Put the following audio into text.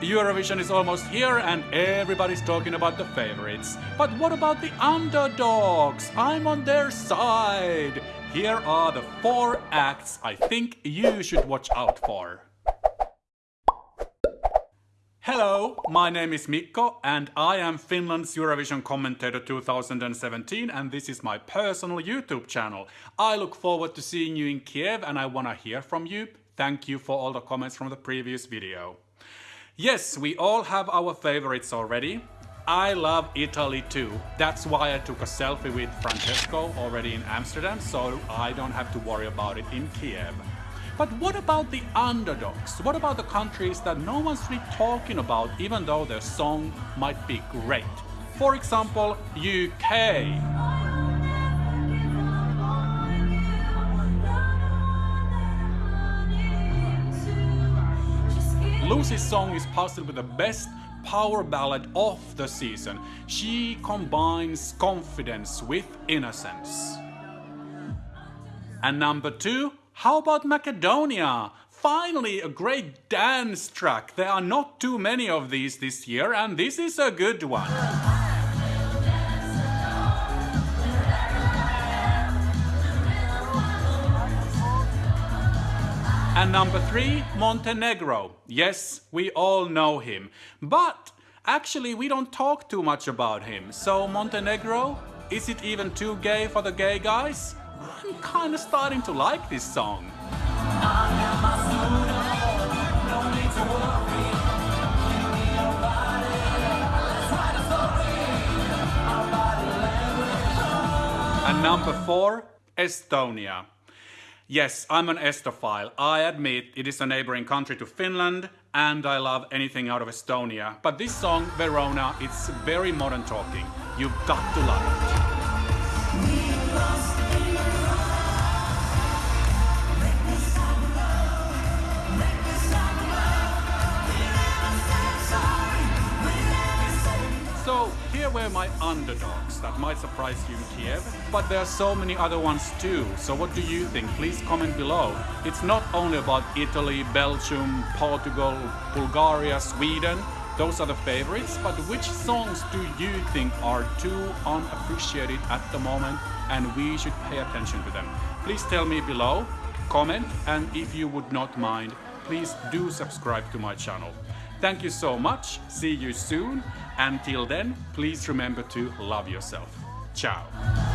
Eurovision is almost here and everybody's talking about the favorites. But what about the underdogs? I'm on their side. Here are the four acts I think you should watch out for. Hello, my name is Mikko and I am Finland's Eurovision commentator 2017 and this is my personal YouTube channel. I look forward to seeing you in Kiev and I wanna hear from you. Thank you for all the comments from the previous video. Yes, we all have our favorites already. I love Italy too. That's why I took a selfie with Francesco already in Amsterdam so I don't have to worry about it in Kiev. But what about the underdogs? What about the countries that no one's really talking about even though their song might be great? For example, UK. Lucy's song is possibly the best power ballad of the season. She combines confidence with innocence. And number two, how about Macedonia? Finally, a great dance track. There are not too many of these this year, and this is a good one. And number three, Montenegro. Yes, we all know him. But actually, we don't talk too much about him. So, Montenegro, is it even too gay for the gay guys? I'm kinda starting to like this song. And number four, Estonia. Yes, I'm an Estophile. I admit it is a neighboring country to Finland and I love anything out of Estonia. But this song, Verona, it's very modern talking. You've got to love it. So here were my underdogs that might surprise you in Kiev, but there are so many other ones too. So what do you think? Please comment below. It's not only about Italy, Belgium, Portugal, Bulgaria, Sweden. Those are the favorites, but which songs do you think are too unappreciated at the moment and we should pay attention to them? Please tell me below, comment, and if you would not mind, please do subscribe to my channel. Thank you so much, see you soon, until then, please remember to love yourself. Ciao.